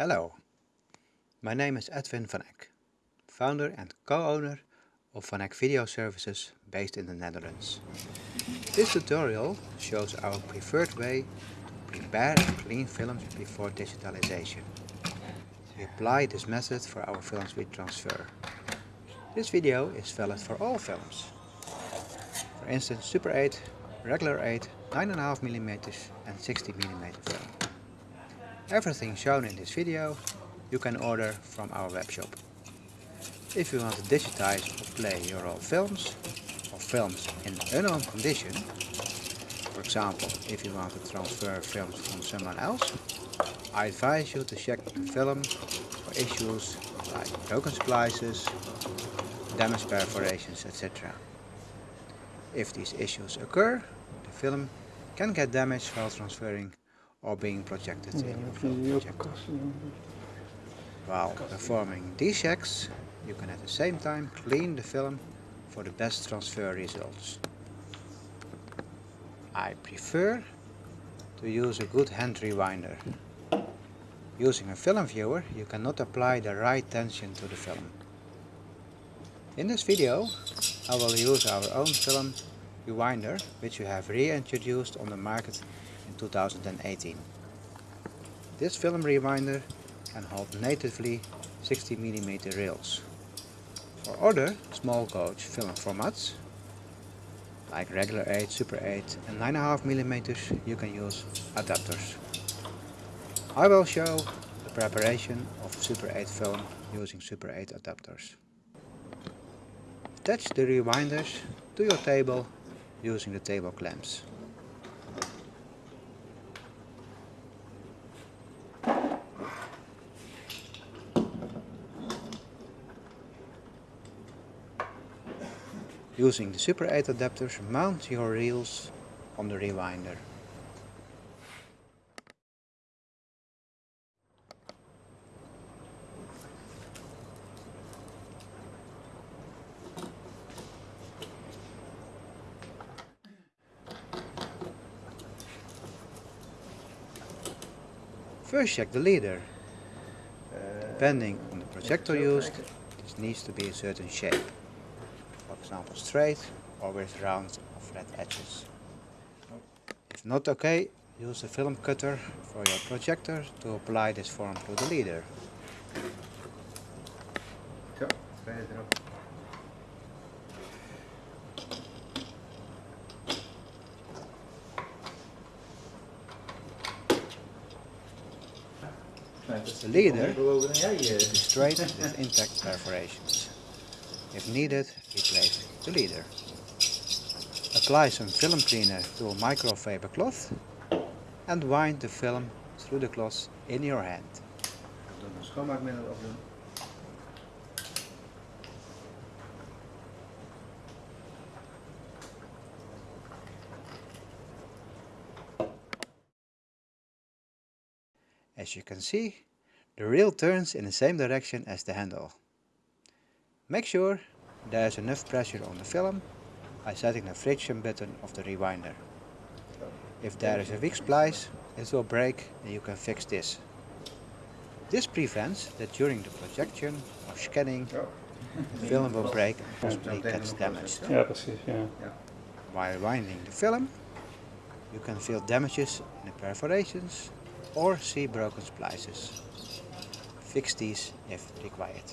Hello, my name is Edwin van Eck, founder and co-owner of Van Eck Video Services based in the Netherlands. This tutorial shows our preferred way to prepare and clean films before digitalization. We apply this method for our films we transfer. This video is valid for all films. For instance Super 8, regular 8, 9.5mm and 16mm film. Everything shown in this video you can order from our webshop. If you want to digitize or play your old films, or films in unknown condition, for example if you want to transfer films from someone else, I advise you to check the film for issues like broken splices, damaged perforations, etc. If these issues occur, the film can get damaged while transferring or being projected in your film projector. While performing these checks, you can at the same time clean the film for the best transfer results. I prefer to use a good hand rewinder. Using a film viewer, you cannot apply the right tension to the film. In this video, I will use our own film rewinder, which we have reintroduced on the market in 2018. This film rewinder can hold natively 16mm reels. For other small gauge film formats, like regular 8, super 8 and 9.5mm, you can use adapters. I will show the preparation of super 8 film using super 8 adapters. Attach the rewinders to your table using the table clamps. Using the Super 8 adapters, mount your reels on the rewinder. First check the leader. Uh, Depending on the projector used, this needs to be a certain shape. Example straight or with round or flat edges. If not okay, use a film cutter for your projector to apply this form to the leader. Zo, tweede erop. The leader is straight with intact perforations. If needed, replace the leader. Apply some film cleaner to a microfiber cloth and wind the film through the cloth in your hand. As you can see, the reel turns in the same direction as the handle. Make sure there is enough pressure on the film by setting the friction button of the rewinder. If there is a weak splice, it will break and you can fix this. This prevents that during the projection or scanning, the film will break and possibly gets damaged. Ja, precies. Ja. While winding the film, you can feel damages in the perforations or see broken splices. Fix these if required.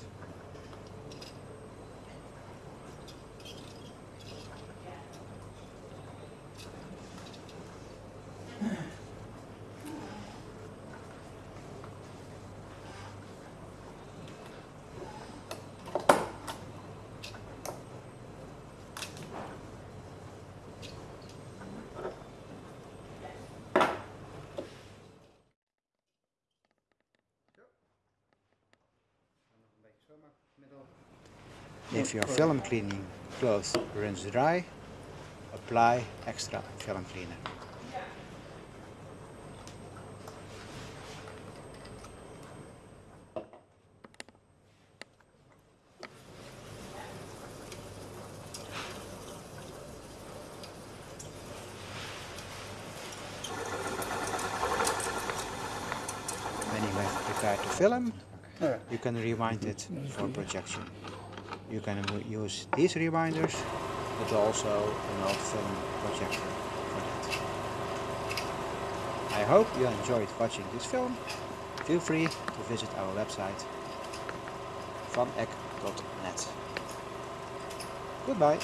If your film cleaning cloth runs dry, apply extra film cleaner. Many have prepared to film, You can rewind it for projection. You can use these rewinders, but also an old film projector for that. I hope you enjoyed watching this film. Feel free to visit our website vanek.net. Goodbye.